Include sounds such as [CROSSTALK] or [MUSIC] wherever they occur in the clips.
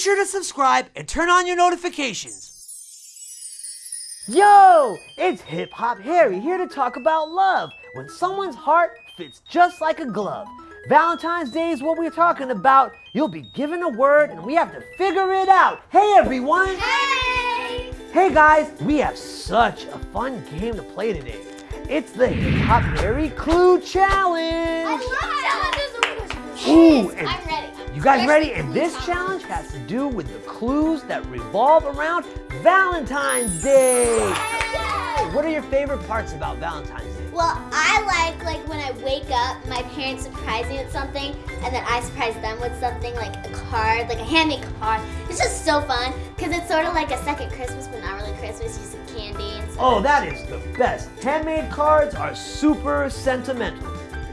sure to subscribe and turn on your notifications. Yo, it's Hip Hop Harry here to talk about love. When someone's heart fits just like a glove. Valentine's Day is what we're talking about. You'll be given a word and we have to figure it out. Hey everyone! Hey! Hey guys, we have such a fun game to play today. It's the Hip Hop Harry Clue Challenge! I love challenges. Ooh, and I'm ready. You guys ready? And this challenge has to do with the clues that revolve around Valentine's Day. What are your favorite parts about Valentine's Day? Well, I like like when I wake up, my parents surprise me with something, and then I surprise them with something like a card, like a handmade card. It's just so fun because it's sort of like a second Christmas, but not really Christmas. You see candy and stuff. Oh, that is the best. Handmade cards are super sentimental.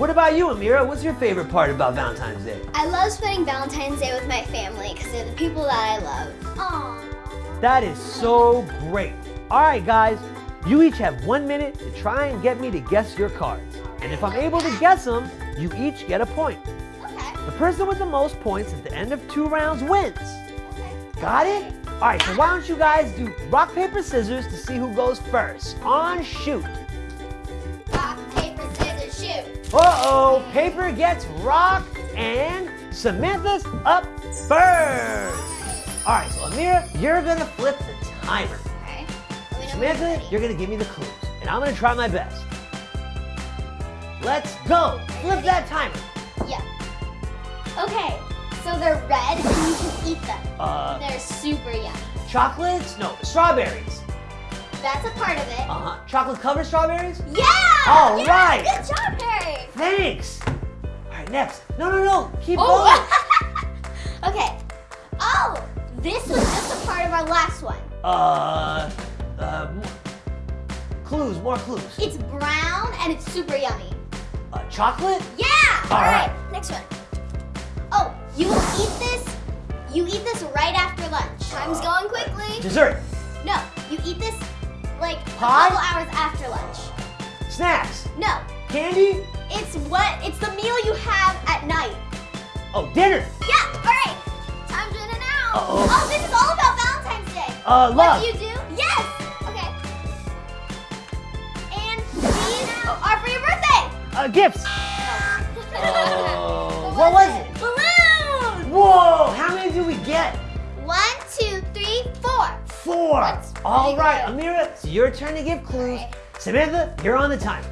What about you, Amira? What's your favorite part about Valentine's Day? I love spending Valentine's Day with my family because they're the people that I love. Aww. That is so great. All right, guys, you each have one minute to try and get me to guess your cards. And if I'm able to guess them, you each get a point. Okay. The person with the most points at the end of two rounds wins. Okay. Got it? All right, so why don't you guys do rock, paper, scissors to see who goes first. On shoot. Uh-oh, paper gets rock and Samantha's up first. All right, so Amira, you're gonna flip the timer. Okay. Let me know when you're Samantha, you're gonna give me the clues, and I'm gonna try my best. Let's go. Flip that timer. Yeah. Okay. So they're red and you can eat them. Uh, They're super yummy. chocolates? No, strawberries. That's a part of it. Uh-huh. Chocolate covered strawberries? Yeah! All yeah, right. Good job, Harry. Thanks. All right, next. No, no, no. Keep Oh. [LAUGHS] okay. Oh, this was just a part of our last one. Uh, uh, clues, more clues. It's brown and it's super yummy. Uh, chocolate? Yeah. All All right. right. Next one. Oh, you will eat this. You eat this right after lunch. Time's going quickly. Dessert? No, you eat this like Pie? a couple hours after lunch. Snacks? No, Candy? It's what? It's the meal you have at night. Oh, dinner? Yeah. All right. Time's running out. Uh-oh. Oh, this is all about Valentine's Day. Uh, love. What do you do? Yes. Okay. And these are for your birthday. Uh, gifts. [LAUGHS] Oh, what was it? Balloons. Whoa, how many do we get? One, two, three, four. Four. That's All pretty. Amira, it's your turn to give clues. Alright. Samantha, you're on the timer.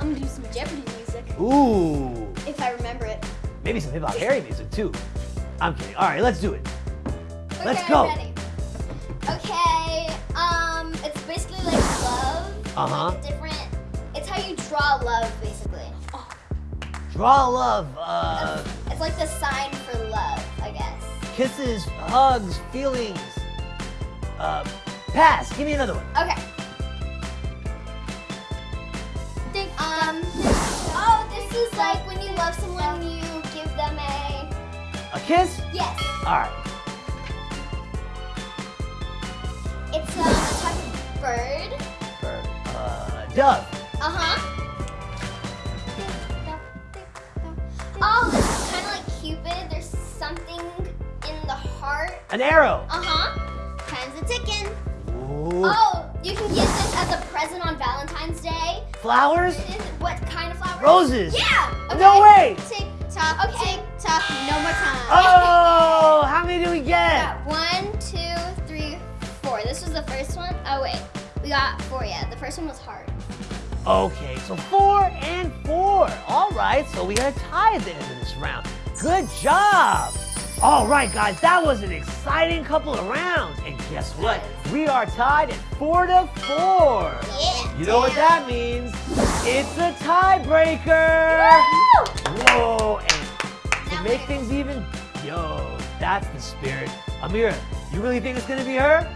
I'm gonna do some Jeopardy music Ooh, if I remember it. maybe some hip hop Harry music too. I'm kidding. All right, let's do it. Let's Okay, go. Ready. Okay. Um, it's basically like love. Uh-huh. Like different. It's how you draw love, basically. Oh, Draw love, uh, it's like the sign for love, I guess. kisses, hugs, feelings. Uh, pass. Give me another one. Okay. This is like when you love someone, you give them a, A kiss? yes, All right. it's a type of bird. Bird. Uh, dove. Uh-huh. Oh, this is kind of like Cupid. There's something in the heart. An arrow. Uh-huh. Time's a ticking. Ooh. Oh, you can give this as a present on Valentine's Day. Flowers? What kind? Roses. Yeah. Okay. No way. Tick tock. Okay. Tick tock. No more time. Oh, how many do we We get? got one, two, three, four. This was the first one. Oh wait, we got four. Yeah, the first one was hard. Okay, so four and four. All right, so we got a tie at the end of this round. Good job. All right, guys, that was an exciting couple of rounds. And guess what? We are tied at four to four. Yeah. You know what that means? It's a tiebreaker. Whoa, and to make things even, yo, that's the spirit. Amira, you really think it's gonna be her?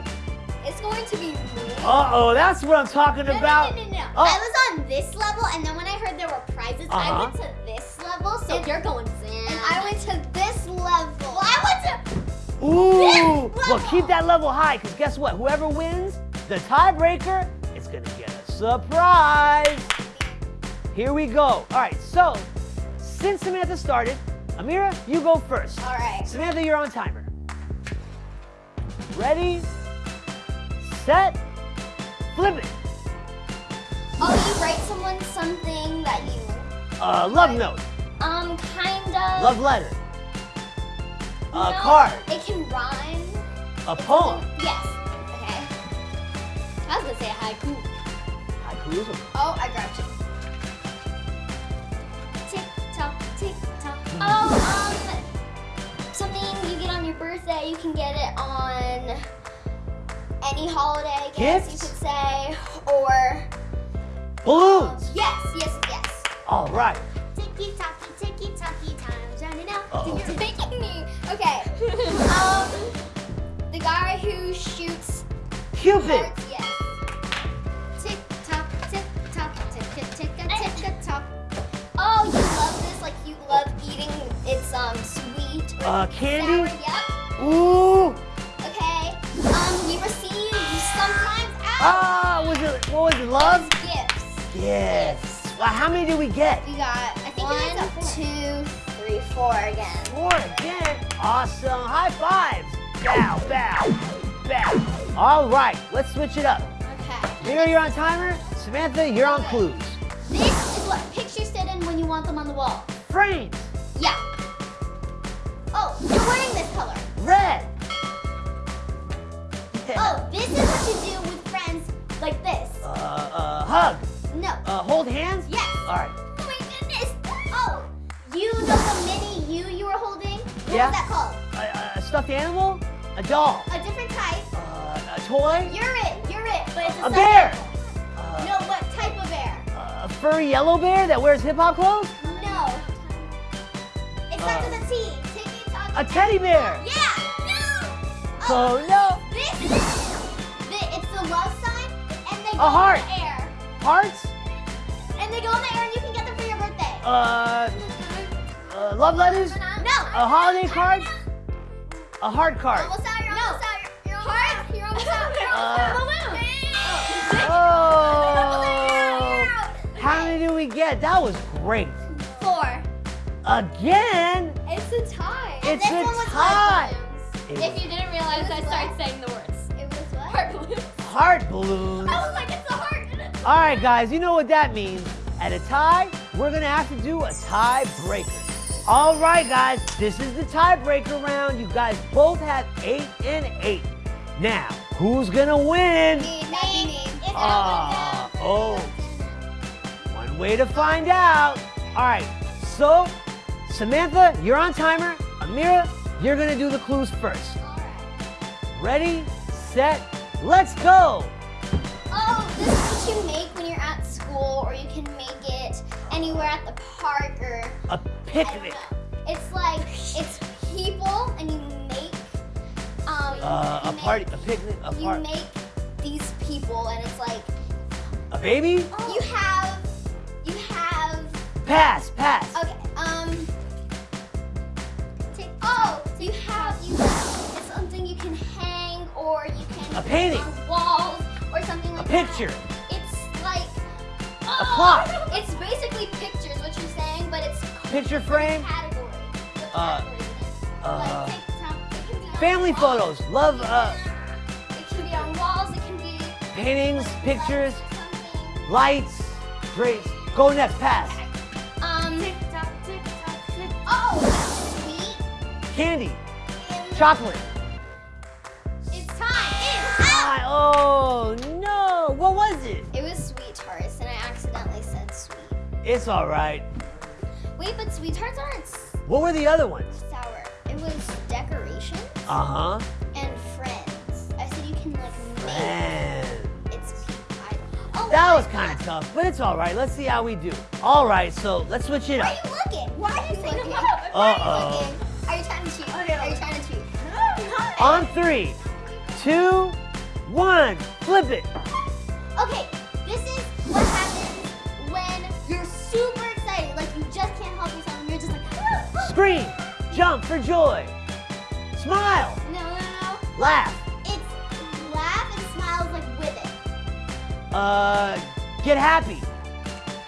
It's going to be me. Uh-oh, that's what I'm talking No, about. no, no, no, no. Oh. I was on this level, and then when I heard there were prizes, Uh-huh. I went to this level. So you're going down. And I went Ooh! Well, keep that level high, because guess what? Whoever wins, the tiebreaker, is gonna get a surprise. Here we go. All right, so since Samantha started, Amira, you go first. All right. Samantha, you're on timer. Ready, set, flip it. Oh, you write someone something that you, Uh, love note, um, kind of. love letter, a No, card, It can rhyme. a poem. Yes. Okay. I was gonna say a haiku. Haiku is a Oh, I grabbed you. Tick tock, tick tock. Oh, um, something you get on your birthday. You can get it on any holiday. I guess Gifts? you could say, or balloons. yes, yes, yes. All right. Ticky tocky, ticky tocky, time's running out. Uh-oh. You're making me. Okay. [LAUGHS] um, the guy who shoots Cupid. hearts. Yes. Tick tock, tick tock, tick tick tick a tick tock. Oh, you love this? Like you love eating? It's um sweet or Uh, candy? sour. Yep. Ooh. Okay. Um, we receive sometimes out Ah, was it? What was it? Love? gifts. Yes. Well, how many did we get? We got I think one, two, three, four again. Four again. Awesome. High fives. Bow, bow, bow. All right, let's switch it up. Okay. Mira, you're on timer. Samantha, you're on clues. This is what pictures sit in when you want them on the wall. Frames. Yeah. Oh, you're wearing this color. Red. [LAUGHS] Oh, this is what you do with friends like this. Uh, uh, hug. No. Uh, hold hands. Yes. All right. You know the mini you you were holding? What Yeah. was that called? A, a stuffed animal. A doll. A different type. Uh, a toy. You're it. You're it. But it's a, A bear. Uh. No, what type of bear? a furry yellow bear that wears hip hop clothes. No. It starts Uh, with a T. Tock. A teddy bear. Yeah. No. Oh no. This is the, it's the love sign, and they go A heart. in the air, Hearts. and they go in the air, and you can get them for your birthday. Uh, uh, love letters. no. A holiday card. A heart card. Almost out. You're almost out. You're, you're out. You're almost out. You're almost Uh, out. Oh. How many do we get? That was great. Four. Again. It's a tie. It's this a one was tie. heart. If you didn't realize, I It started saying the words. It was what? Heart balloons. Heart balloons. I was like, it's a heart. All right, guys, you know what that means. At a tie, we're gonna have to do a tiebreaker. All right, guys, this is the tiebreaker round. You guys both have eight and eight. Now, who's gonna win? Me, me. It's Ah, oh. One way to find out. All right, so Samantha, you're on timer. Amira, you're gonna do the clues first. Ready, set, let's go. Oh, this is what you make when you're at school, or you can make it anywhere at the park, or A picnic. It's like it's people, and you make um Uh, a make- party, a picnic, a party. You make these people, and it's like A baby? you have you have Pass, pass. okay um. Take, oh, you have you. It's something you can hang, or you can A painting. on walls, or something A like picture. That. It's like A plot. It's basically pictures, what you're saying, but it's Picture frame. Uh, category is it? uh, like TikTok. It can be on Family photos. Love, uh, It can be on walls. It can be paintings, pictures, letters or something. lights. Great. Go next, pass. Um. Oh, sweet. Candy. Chocolate. It's time. It's. Ah, oh, no. What was it? It was sweet tarts, and I accidentally said sweet. It's all right. Wait, but sweet tarts aren't What were the other ones? sour. It was decorations Uh huh. and friends. I said you can like make. Man. It's I, oh, That was kind of tough, but it's all right. Let's see how we do. All right, so let's switch it up. Why are you looking? Why are you looking? Uh-oh. Why are you looking? Are you trying to cheat? Are you trying to cheat? On three, two, one, flip it. Okay, Scream, jump for joy. Smile, no, no, no. laugh, It's laugh and smiles like with it. uh, get happy,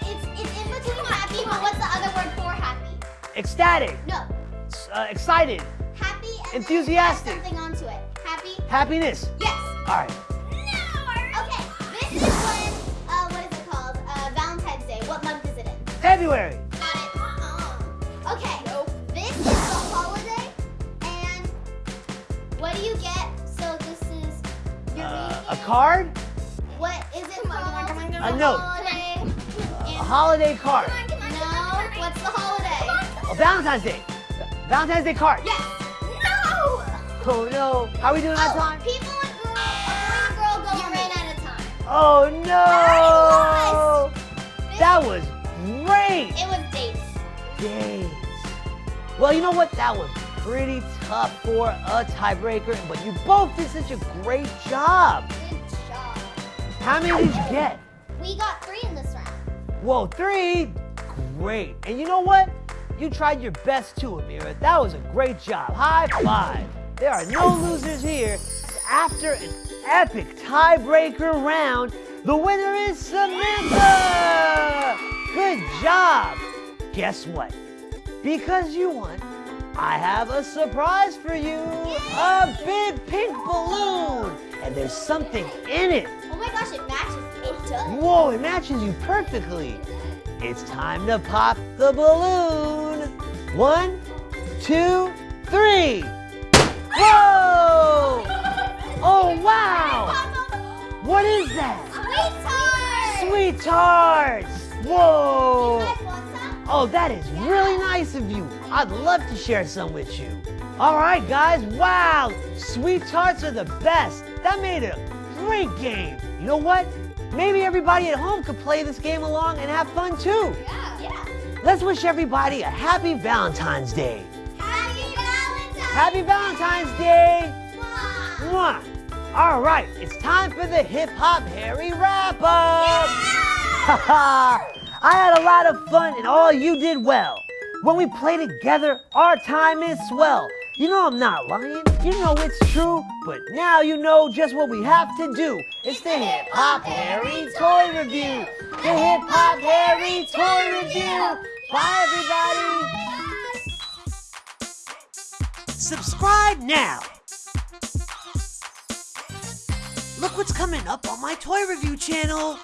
It's it's in between happy, but what's the other word for happy? ecstatic, No, uh, excited, happy and Enthusiastic. Something onto it. Happy Happiness. Yes. All right. Okay, this is when, uh, what is it called? Uh, Valentine's Day. What month is it in? February. Card. What is it Come on, come on, called? come on, come on. A A note. Holiday. A holiday card. No, what's the holiday? A Valentine's Day. Valentine's Day card. Yes. No. Oh no. How are we doing on Oh, time? people and girls, a boy and girl go. You ran out of time. Oh no. This- That was great. It was dates. days. Well, you know what? That was pretty tough for a tiebreaker, but you both did such a great job. Good job. How many did you get? We got three in this round. Whoa, three? Great. And you know what? You tried your best too, Amira. That was a great job. High five. There are no losers here. After an epic tiebreaker round, the winner is Samantha! Good job. Guess what? Because you won, I have a surprise for you. A big pink balloon. And there's something in it. Oh my gosh, Whoa, it matches you perfectly. It's time to pop the balloon. One, two, three. Whoa! Oh, wow! What is that? Sweet tart. Sweet tarts! Whoa! You guys want some? Oh, that is really nice of you. I'd love to share some with you. All right, guys. Wow, sweet tarts are the best. That made it a great game. You know what? Maybe everybody at home could play this game along and have fun too. Yeah. Yeah. Let's wish everybody a happy Valentine's Day. Happy Valentine's. Day! Happy Valentine's Day. Mwah. Mwah. All right, it's time for the Hip Hop Harry wrap up. Yeah. I had a lot of fun and all you did well. When we play together, our time is swell. You know I'm not lying, you know it's true, but now you know just what we have to do. It's the Hip Hop Harry Toy Review. The Hip Hop Harry Toy Review. Bye everybody. Subscribe now. Look what's coming up on my toy review channel.